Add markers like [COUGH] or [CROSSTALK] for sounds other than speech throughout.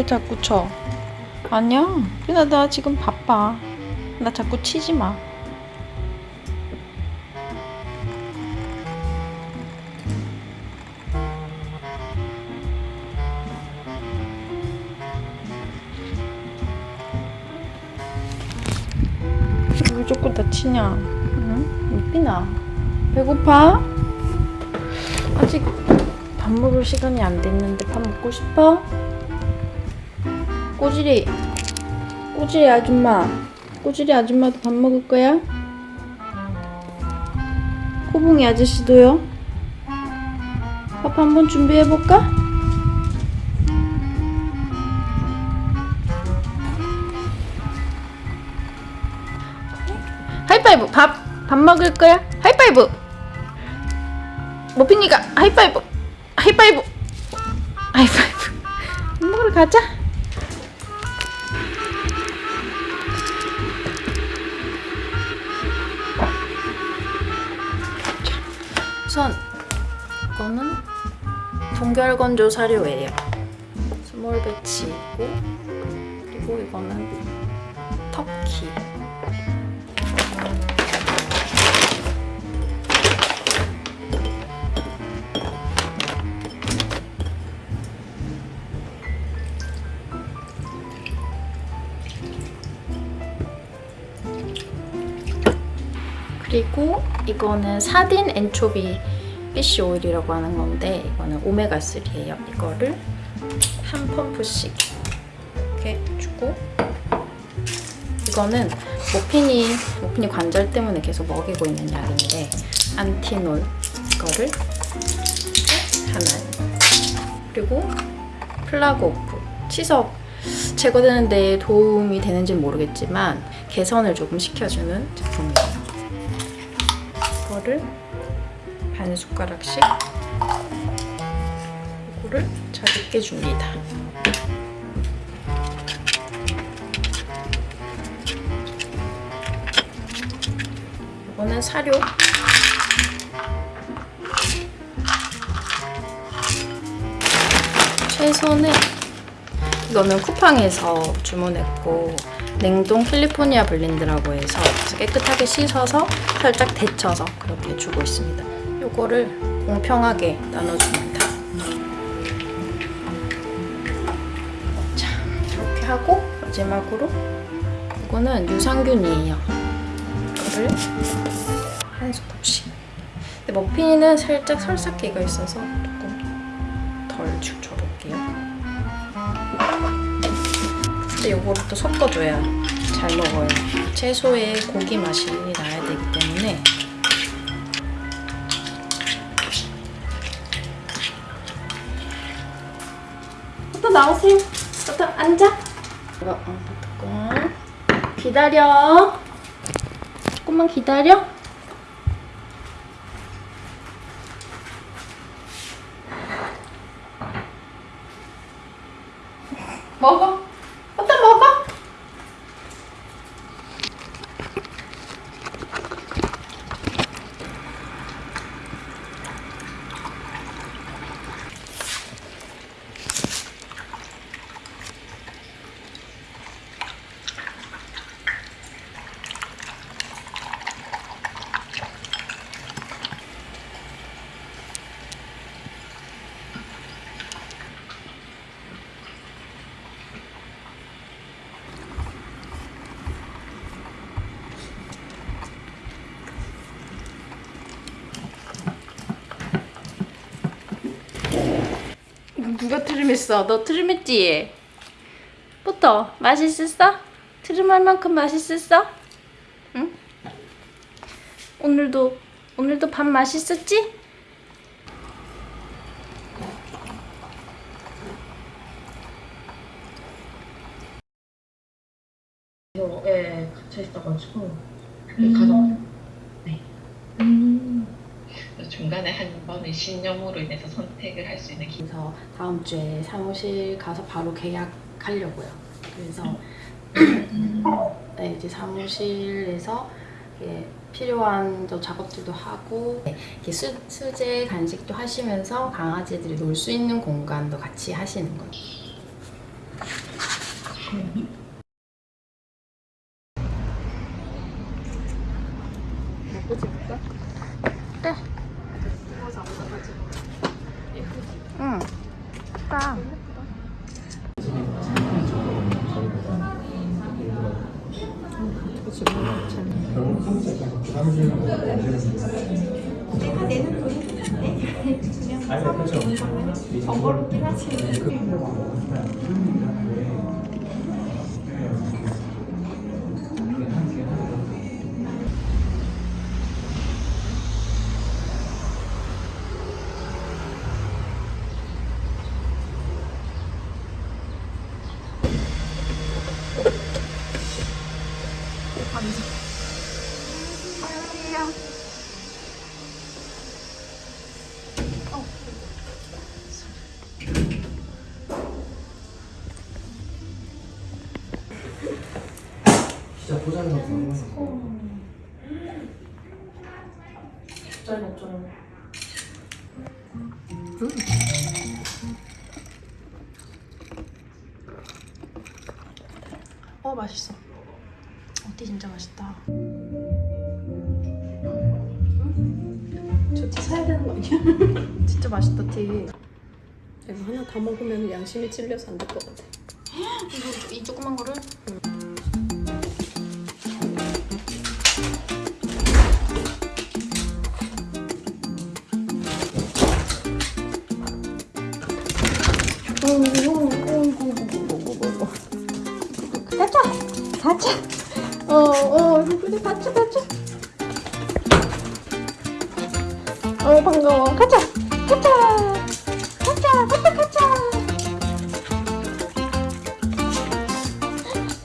왜 자꾸 쳐? 아니야. 나, 나 지금 바빠. 나 자꾸 치지 마. 왜 자꾸 나 치냐? 응? 이삐나. 배고파? 아직 밥 먹을 시간이 안 됐는데 밥 먹고 싶어? 꼬지리 꼬지리 아줌마 꼬지리 아줌마도 밥 먹을 거야? 코봉이 아저씨도요? 밥 한번 준비해볼까? 하이파이브 밥! 밥 먹을 거야? 하이파이브! 모핀이가 하이파이브! 하이파이브! 하이파이브! 밥 먹으러 가자! 건조 사료예요. small batch이고 그리고 이거는 터키. 그리고 이거는 사딘 엔초비 피쉬 오일이라고 하는 건데 이거는 오메가3예요. 이거를 한 펌프씩 이렇게 주고 이거는 모핀이 모핀이 관절 때문에 계속 먹이고 있는 약인데 안티놀 이거를 하나 그리고 플라그오프 치석 제거되는 데 도움이 되는지 는 모르겠지만 개선을 조금 시켜주는 제품이에요. 이거를 반 숟가락씩 이거를 잘 으깨줍니다. 이거는 사료. 채소는 이거는 쿠팡에서 주문했고 냉동 캘리포니아 블렌드라고 해서 깨끗하게 씻어서 살짝 데쳐서 그렇게 주고 있습니다. 이거를 공평하게 나눠줍니다. 자, 이렇게 하고 마지막으로 이거는 유산균이에요. 이거를 한 스쿱씩. 근데 머핀은 살짝 설사기가 있어서 조금 덜 줄여볼게요. 근데 요거를 또 섞어줘야 잘 먹어요. 채소에 고기 맛이 나야 되기 때문에 나오세요. 또 앉아. 이거 어, 조금 기다려. 조금만 기다려. 먹어. 어떤 먹어? 누가 트림했어? 너 트림했지? 부터 맛있었어? 트림할 만큼 맛있었어? 응? 오늘도 오늘도 밥 맛있었지? 예, 갇혀 있어가지고 그 가정 네. 번의 신념으로 인해서 선택을 할 수 있는 기... 그래서 다음 주에 사무실 가서 바로 계약하려고요. 그래서 [COUGHS] 네, 이제 사무실에서 이게 필요한 저 작업들도 하고 네, 이렇게 수, 수제 간식도 하시면서 강아지들이 놀 수 있는 공간도 같이 하시는 거예요. 잘 먹잖아. 어 맛있어. 어티 진짜 맛있다. 저티 사야 되는 거 아니야? [LAUGHS] 진짜 맛있다 티. 이거 하나 다 먹으면 양심이 찔려서 안 될 것 같아. [GASPS] 이거 이 조그만 거를 다쳐! 다쳐! 어, 어, 그래, 다쳐, 다쳐. 어, 반가워. 가자! 가자! 가자! 가자, 가자!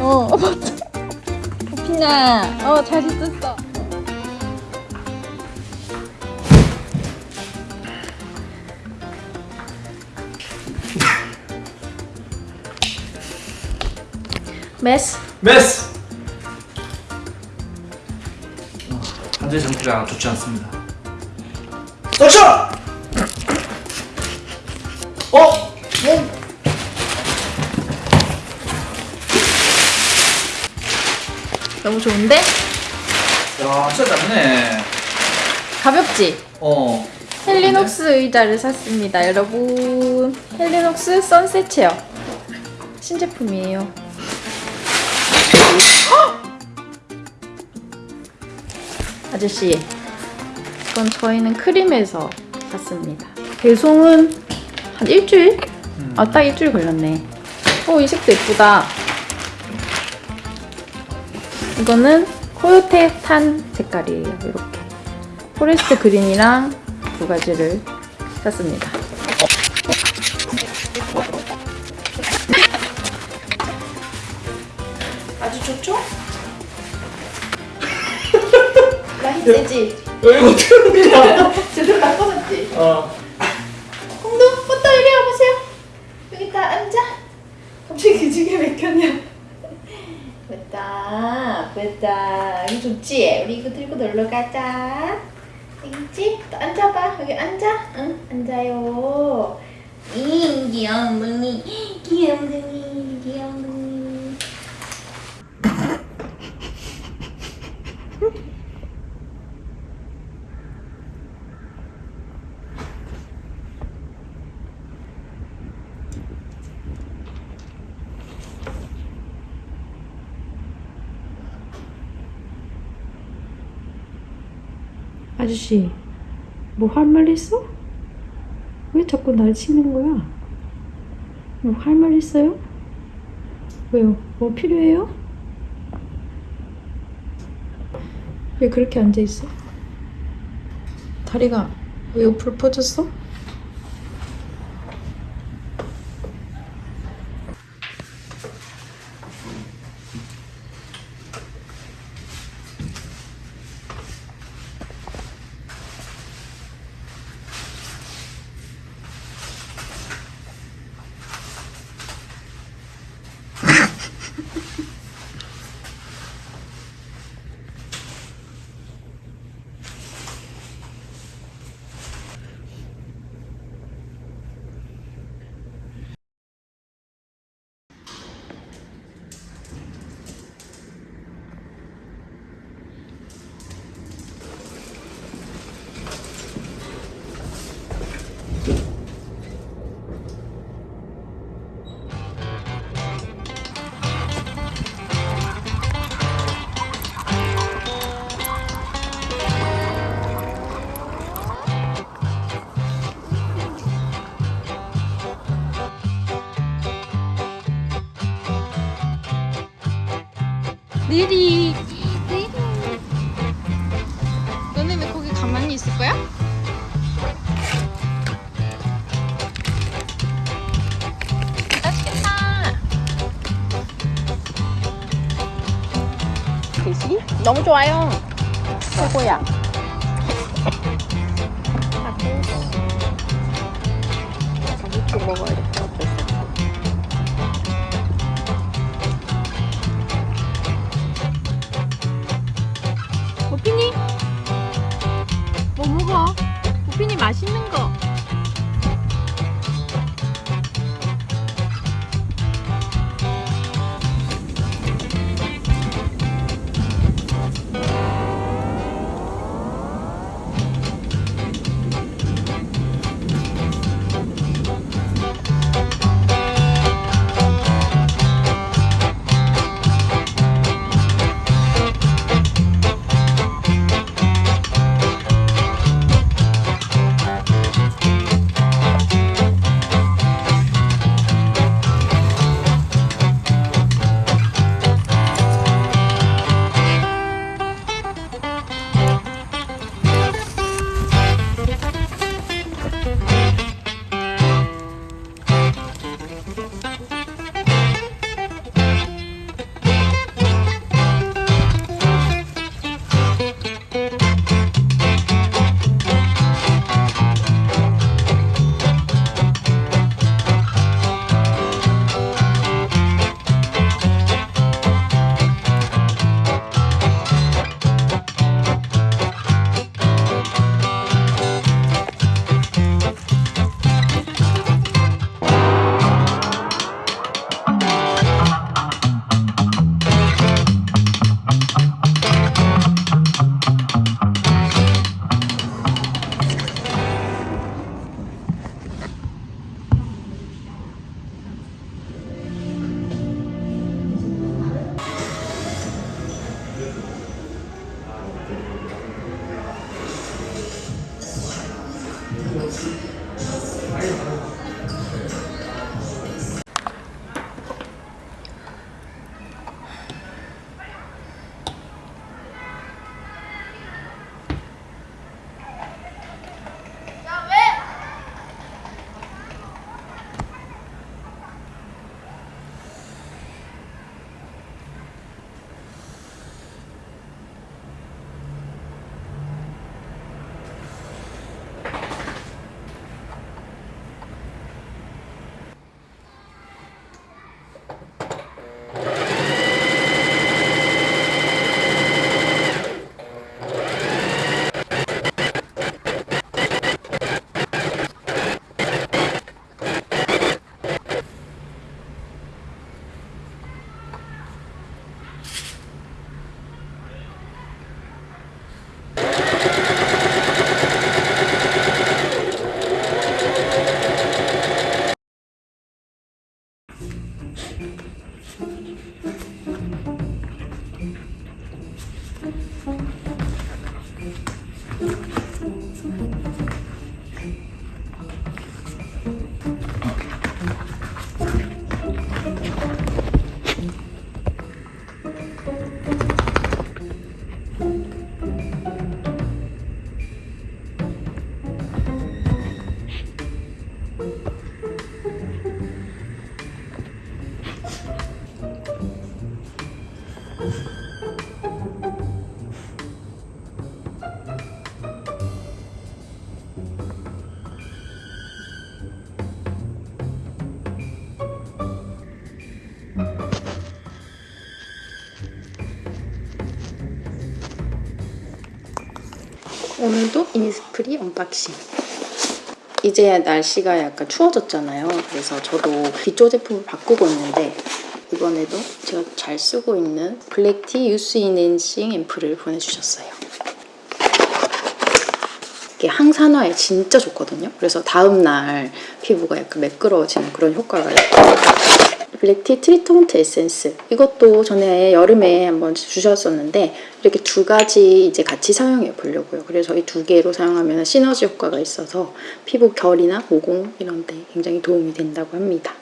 어, [LAUGHS] 맞다. 피나, 어, 잘 있었어. 메스. 메스! 현재 정치가 좋지 않습니다. suction! 어? 어? 너무 좋은데? 야, 진짜 작네. 가볍지? 어. 헬리녹스 의자를 샀습니다, 여러분. 헬리녹스 Sunset Chair. 신제품이에요. 아저씨, 이건 저희는 크림에서 샀습니다. 배송은 한 일주일? 아, 딱 일주일 걸렸네. 오, 이 색도 예쁘다. 이거는 Coyote Tan 색깔이에요, 이렇게. Forest Green이랑 두 가지를 샀습니다. 세지? 야, 이거 어떻게 하는 거야? 제대로 바꿔놨지? 어. 홍두, 포터 이리 와보세요. 여기 다 앉아. 갑자기 기지개 맥혔냐? 됐다, 됐다. 이거 좋지? 우리 이거 들고 놀러 가자. 여기 있지? 또 앉아봐. 여기 앉아. 응, 앉아요. 이 귀염둥이, 귀염둥이, 귀염둥이. 아저씨, 뭐 할 말 있어? 왜 자꾸 날 치는 거야? 뭐 할 말 있어요? 왜요? 뭐 필요해요? 왜 그렇게 앉아 있어? 다리가 왜 옆으로 퍼졌어? 느리. 너네 왜 거기 가만히 있을 거야? 맛있겠다. 그지? 너무 좋아요. 최고야 오늘도 이니스프리 unboxing. 이제 날씨가 약간 추워졌잖아요. 그래서 저도 기초 제품을 바꾸고 있는데 이번에도 제가 잘 쓰고 있는 Black Tea Youth Enhancing Ampoule을 보내주셨어요. 이게 항산화에 진짜 좋거든요. 그래서 다음날 피부가 약간 매끄러워지는 그런 효과가 있어요. Black Tea Treatment Essence 이것도 전에 여름에 한번 주셨었는데 이렇게 두 가지 이제 같이 사용해 보려고요. 그래서 이 두 개로 사용하면 시너지 효과가 있어서 피부 결이나 모공 이런 데 굉장히 도움이 된다고 합니다.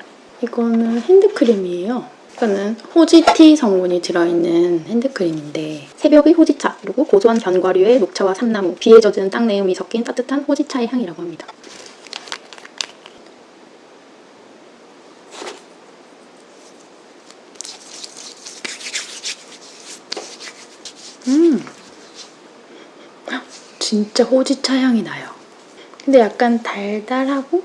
이거는 핸드크림이에요. 이거는 호지티 성분이 들어있는 핸드크림인데 새벽의 호지차 그리고 고소한 견과류에 녹차와 삼나무, 비에 젖은 땅내음이 섞인 따뜻한 호지차의 향이라고 합니다. 음, 진짜 호지차 향이 나요. 근데 약간 달달하고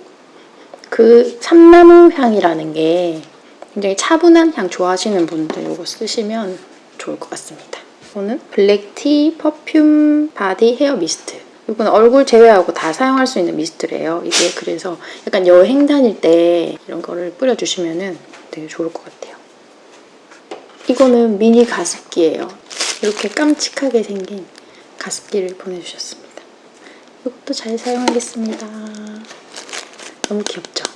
그 삼나무 향이라는 게 굉장히 차분한 향 좋아하시는 분들 이거 쓰시면 좋을 것 같습니다. 이거는 black tea perfume body hair mist. 이건 얼굴 제외하고 다 사용할 수 있는 미스트래요. 이게 그래서 약간 여행 다닐 때 이런 거를 뿌려주시면 되게 좋을 것 같아요. 이거는 미니 가습기예요. 이렇게 깜찍하게 생긴 가습기를 보내주셨습니다. 이것도 잘 사용하겠습니다. 너무 귀엽죠?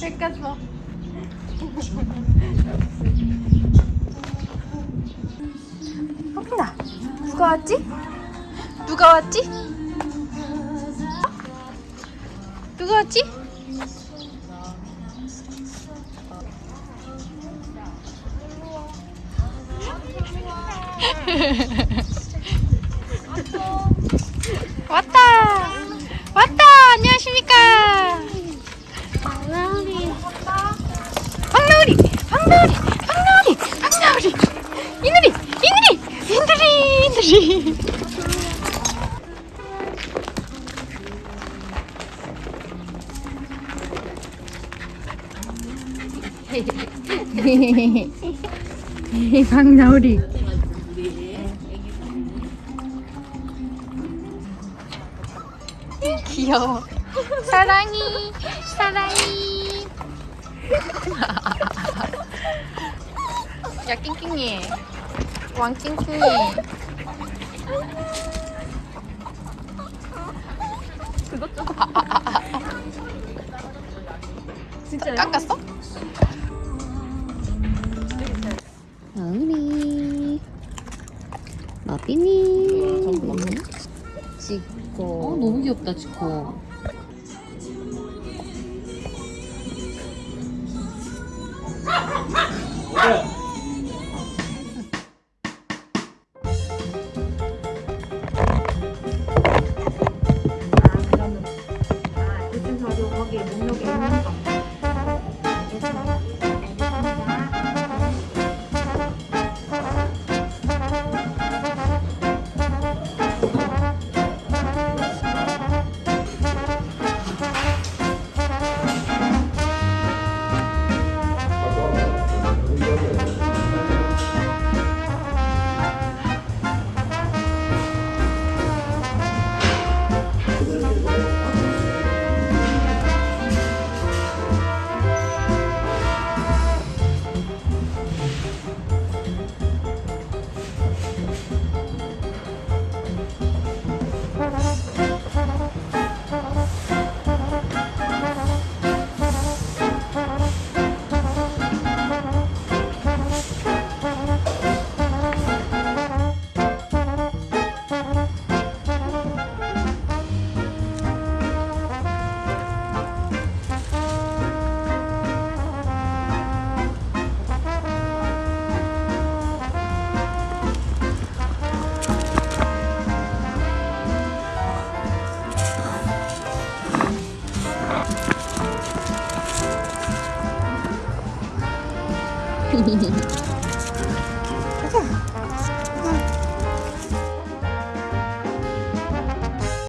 뺏겼어. 호빈아 누가 왔지? 누가 왔지? 누가 왔지? 이누리 [LAUGHS] 황나우리. 귀여워. 사랑이 사랑이. 야 낑낑이. 왕 낑낑이 그것 좀 진짜 깎았어? 나은이 마비니. 찍고. 어 너무 귀엽다 찍고